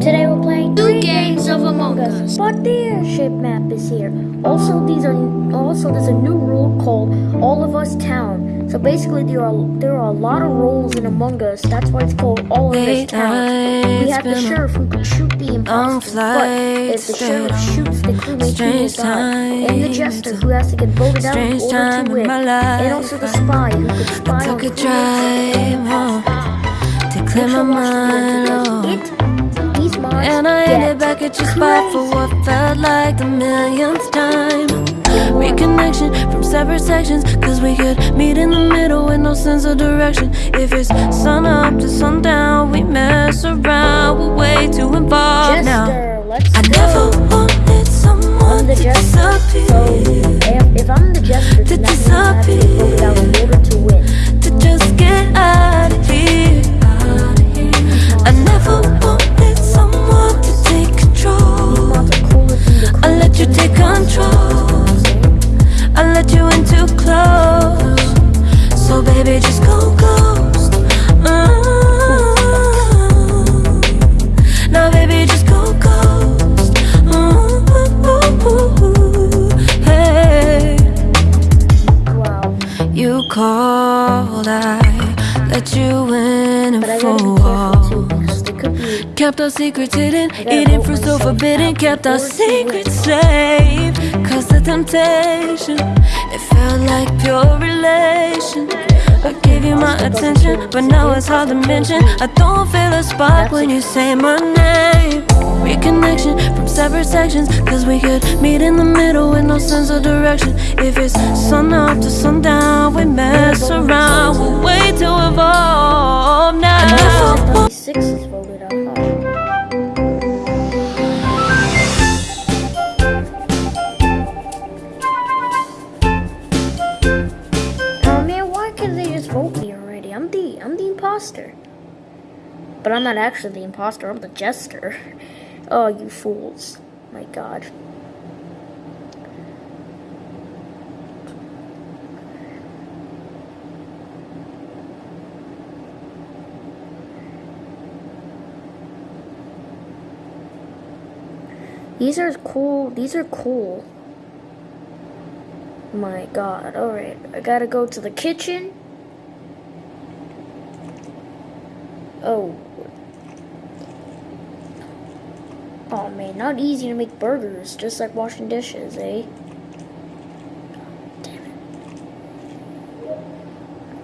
Today we're playing two games of Among Us, but the airship map is here. Also, these are also there's a new rule called All of Us Town. So basically, there are there are a lot of roles in Among Us. That's why it's called All of Us Town. We have the sheriff who can shoot the imposter, but if the sheriff shoots the crewmate, he will die. And the jester who has to get voted out in order to win. And also the spy who can spy on Took a drive home to clear my mind. And I ended back at your spot for what felt like the millionth time. Reconnection from separate sections, cause we could meet in the middle with no sense of direction. If it's sun up to sundown, we mess around, we're way too involved now. Let's I go. never wanted someone to jester. So disappear, if, if I'm the jester, To then that means I have to disappear. vote out in order to win. to just get out of here. I never Called, I let you in and for gotta a be careful too, while. because they could be Kept our secrets hidden, eating fruit so forbidden. Kept our secrets safe. Cause the temptation, it felt like pure relation. I gave you my attention, but now it's hard to mention. I don't feel a spark when you say my name. Reconnection from separate sections, cause we could meet in the middle with no sense of direction. If it's sun up to sundown, we mess around, we're way too involved now. 26 is voted out. Huh? Why can't they just vote me already? I'm the I'm the imposter. But I'm not actually the imposter, I'm the jester. Oh, you fools. My god. These are cool. These are cool. My god. Alright. I gotta go to the kitchen. Oh. Not easy to make burgers, just like washing dishes, eh? Damn it.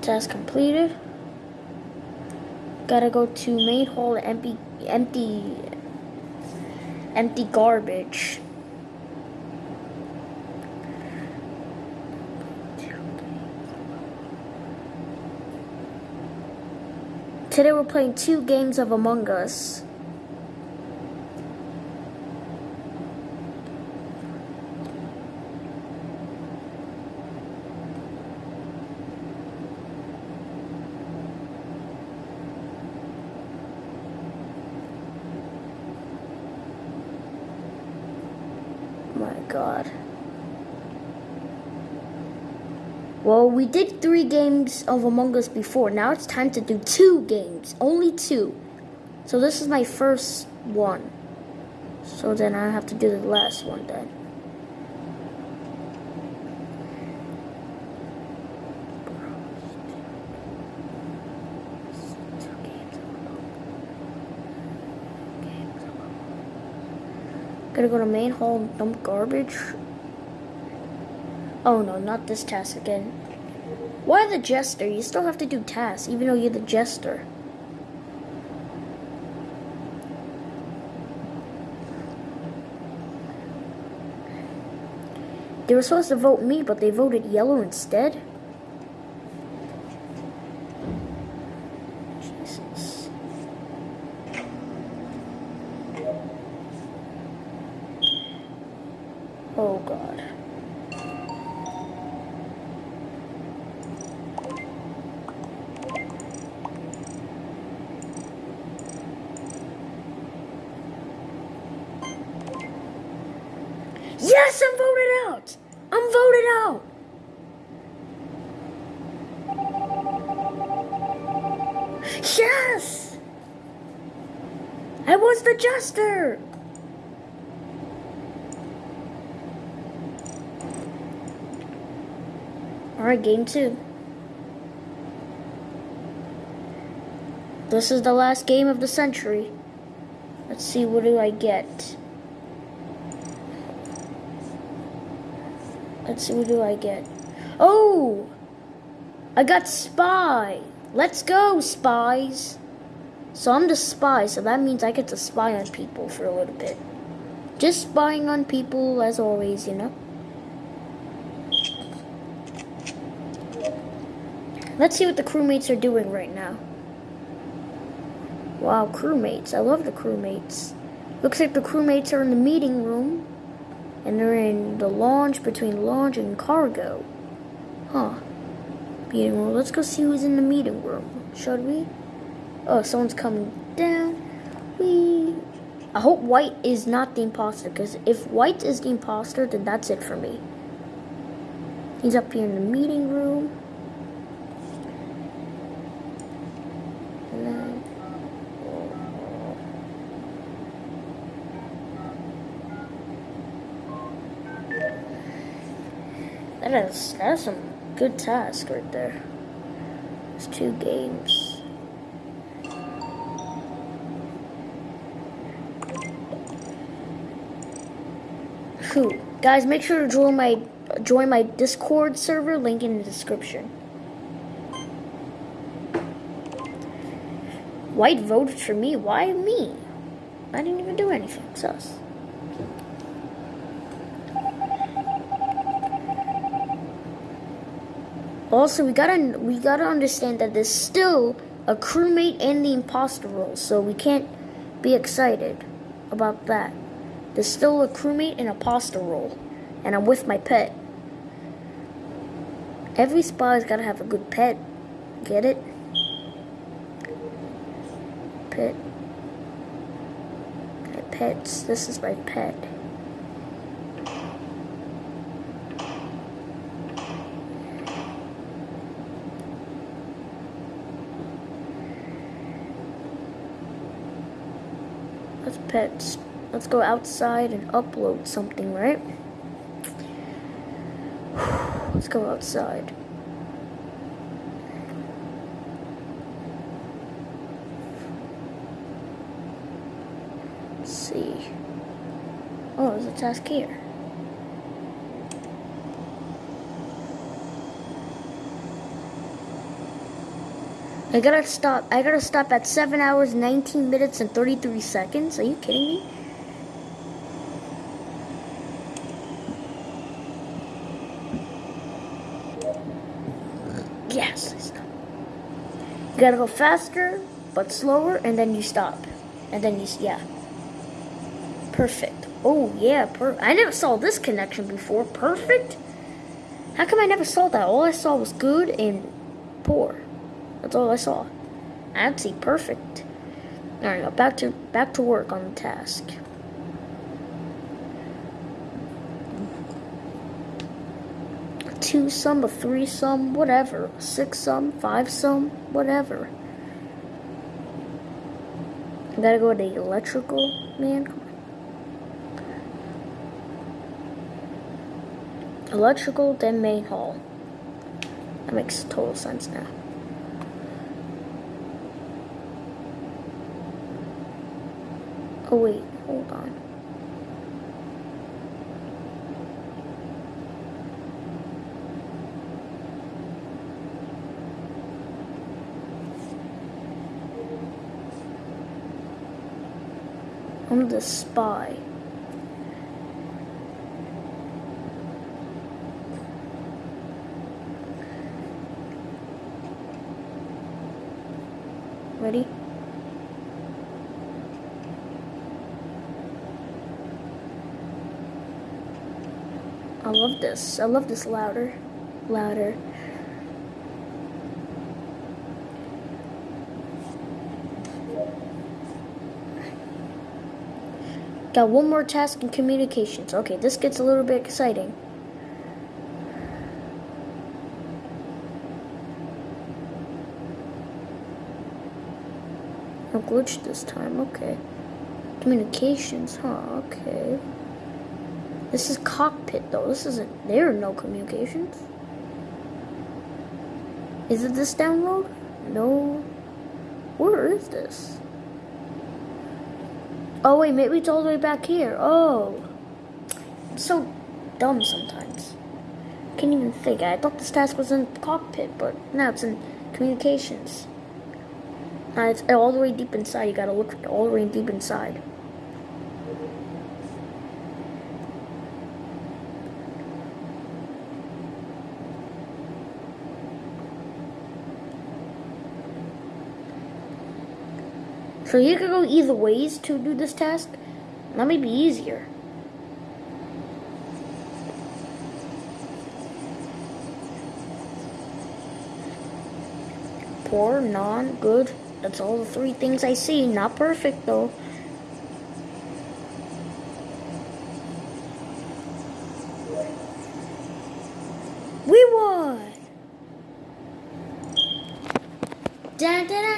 Task completed. Gotta go to main hall empty empty empty garbage. Today we're playing two games of Among Us. My god. Well, we did three games of Among Us before. Now it's time to do two games. Only two. So this is my first one. So then I have to do the last one then. Gotta go to main hall and dump garbage. Oh no, not this task again. Why the jester? You still have to do tasks, even though you're the jester. They were supposed to vote me, but they voted yellow instead. Oh god. Yes, I'm voted out. I'm voted out. Yes. I was the jester! Alright, game two. This is the last game of the century. Let's see, what do I get? Let's see, what do I get? Oh! I got spy! Let's go, spies! So I'm the spy, so that means I get to spy on people for a little bit. Just spying on people as always, you know? Let's see what the crewmates are doing right now. Wow, crewmates. I love the crewmates. Looks like the crewmates are in the meeting room. And they're in the launch between launch and cargo. Huh. Meeting room. Let's go see who's in the meeting room. Should we? Oh, someone's coming down. We. I hope White is not the imposter, because if White is the imposter, then that's it for me. He's up here in the meeting room. That is that's some good task right there. It's two games. Whew. Guys, make sure to join my join my Discord server, link in the description. White voted for me. Why me? I didn't even do anything. Sus. Also, we gotta we gotta understand that there's still a crewmate and the imposter role, so we can't be excited about that. There's still a crewmate and a imposter role, and I'm with my pet. Every spy's gotta have a good pet. Get it? Pet. My pets. This is my pet. Let's pets. Let's go outside and upload something, right? Let's go outside. Let's see. Oh, there's a task here. I gotta stop. I gotta stop at 7 hours, 19 minutes, and 33 seconds. Are you kidding me? Yes, I. You gotta go faster, but slower, and then you stop. And then you, yeah. Perfect. Oh, yeah, per I never saw this connection before. Perfect? How come I never saw that? All I saw was good and poor. That's all I saw. See perfect. Alright, now back to back to work on the task. Two sum, a three sum, whatever. Six sum, five sum, whatever. I gotta go to the electrical man. Electrical, then main hall. That makes total sense now. Oh wait, hold on. I'm the spy. I love this. I love this louder. Louder. Got one more task in communications. Okay, this gets a little bit exciting. Glitch this time, okay. Communications, huh? Okay. This is cockpit though. This isn't. There are no communications. Is it this download? No. Where is this? Oh wait, maybe it's all the way back here. Oh. So dumb sometimes. Can't even think. I thought this task was in cockpit, but now it's in communications. Uh, it's all the way deep inside. You gotta look all the way deep inside. So you could go either ways to do this task. That may be easier. Poor, non, good. That's all the three things I see. Not perfect though.